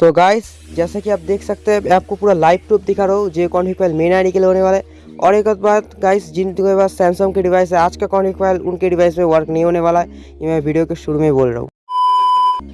तो गाइस जैसा कि आप देख सकते हैं आपको पूरा लाइव प्रूफ दिखा रहा हूँ, जो कॉन्फ्लिक फ़ाइल मेन आई के होने वाला है। और एक बात गाइस जिनके पास सैमसंग के डिवाइस है, आज का कॉन्फ्लिक फ़ाइल उनके डिवाइस में वर्क नहीं होने वाला है, ये मैं वीडियो के शुरू में बोल रहा हूँ।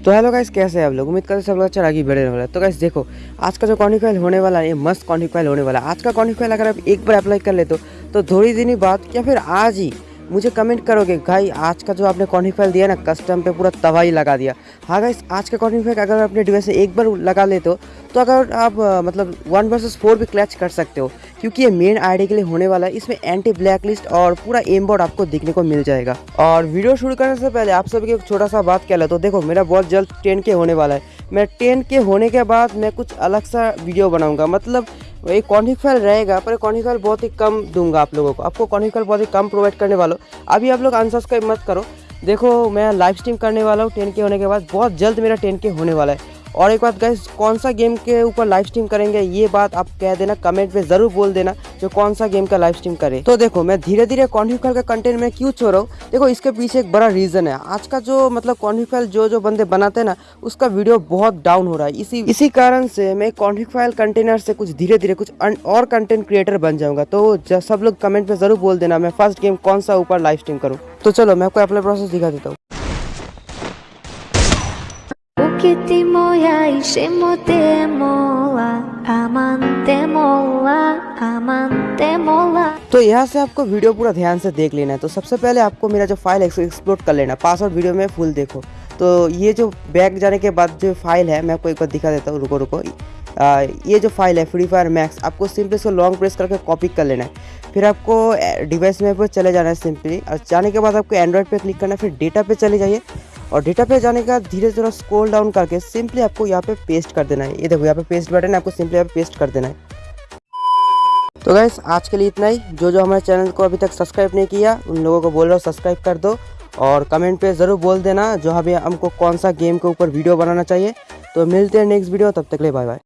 तो हेलो गाइस कैसे हैं आप लोग? उम्मीद करते सब लोग अच्छा आगे बढ़ने वाला है। तो गाइस देखो, आज का जो कॉन्फ्लिक फ़ाइल होने वाला है, ये मस्त कॉन्फ्लिक फ़ाइल होने वाला है। आज का कॉन्फ्लिक फ़ाइल अगर आप एक बार अप्लाई कर लेते हो तो थोड़ी दिन ही बाद, या फिर आज ही मुझे कमेंट करोगे? भाई आज का जो आपने कॉन्फ्लिक फ़ाइल दिया ना कस्टम पे पूरा तबाही लगा दिया। हाँ गाइस आज का कॉन्फ्लिक फ़ाइल अगर अपने डिवाइस से एक बार लगा लेते हो तो अगर आप मतलब वन वर्सेस फोर भी क्लैच कर सकते हो, क्योंकि ये मेन आईडी के लिए होने वाला है। इसमें एंटी ब्लैक लिस्ट और पूरा एम बोर्ड आपको देखने को मिल जाएगा। और वीडियो शुरू करने से पहले आप सभी एक छोटा सा बात कह लेता तो देखो, मेरा बहुत जल्द टेन के होने वाला है। मैं टेन के होने के बाद मैं कुछ अलग सा वीडियो बनाऊँगा। मतलब एक कॉन्फ्लिक फ़ाइल रहेगा, पर कॉन्फ्लिक फ़ाइल बहुत ही कम दूँगा आप लोगों को। आपको कॉन्फ्लिक फ़ाइल बहुत ही कम प्रोवाइड करने वाला। हूँ अभी आप लोग अनसब्सक्राइब मत करो। देखो, मैं लाइव स्ट्रीम करने वाला हूँ टेन के होने के बाद बहुत जल्द मेरा टेन के होने वाला है। और एक बात गाइस कौन सा गेम के ऊपर लाइव स्ट्रीम करेंगे, ये बात आप कह देना कमेंट में ज़रूर बोल देना जो कौन सा गेम का लाइव स्ट्रीम करे। तो देखो, मैं धीरे धीरे कॉन्फ्लिक का कंटेंट में क्यों छोड़ रहा हूँ? देखो, इसके पीछे एक बड़ा रीजन है। आज का जो मतलब कॉन्फ्लिक जो जो बंदे बनाते हैं ना, उसका वीडियो बहुत डाउन हो रहा है। इसी इसी कारण से मैं कॉन्फ्लिक फ़ाइल कंटेनर से कुछ धीरे धीरे कुछ और कंटेंट क्रिएटर बन जाऊँगा। तो सब लोग कमेंट में ज़रूर बोल देना, मैं फ़र्स्ट गेम कौन सा ऊपर लाइव स्ट्रीम करूँ। तो चलो, मैं आपको अप्लाई प्रोसेस दिखा देता हूँ। O que te moia e chemo te mola Amante mola, amante mola तो यहाँ से आपको वीडियो पूरा ध्यान से देख लेना है। तो सबसे पहले आपको मेरा जो फ़ाइल है एक्सप्लोर कर लेना पासवर्ड वीडियो में फुल देखो। तो ये जो बैक जाने के बाद जो फ़ाइल है मैं आपको एक बार दिखा देता हूँ। रुको रुको। आ, ये जो फ़ाइल है फ्री फायर मैक्स आपको सिंपली इसको लॉन्ग प्रेस करके कॉपी कर लेना है। फिर आपको डिवाइस में पर चले जाना है सिंपली और जाने के बाद आपको एंड्रॉयड पे क्लिक करना है फिर डेटा पे चले जाइए। और डेटा पे जाने का धीरे धीरे स्क्रॉल डाउन करके सिंपली आपको यहाँ पे पेस्ट कर देना है। ये देखो, यहाँ पे पेस्ट बटन है, आपको सिंपली यहाँ पे पेस्ट कर देना है। तो गैस आज के लिए इतना ही। जो जो हमारे चैनल को अभी तक सब्सक्राइब नहीं किया, उन लोगों को बोल रहा हूँ सब्सक्राइब कर दो। और कमेंट पे ज़रूर बोल देना जो अभी हमको कौन सा गेम के ऊपर वीडियो बनाना चाहिए। तो मिलते हैं नेक्स्ट वीडियो तब तक ले बाय बाय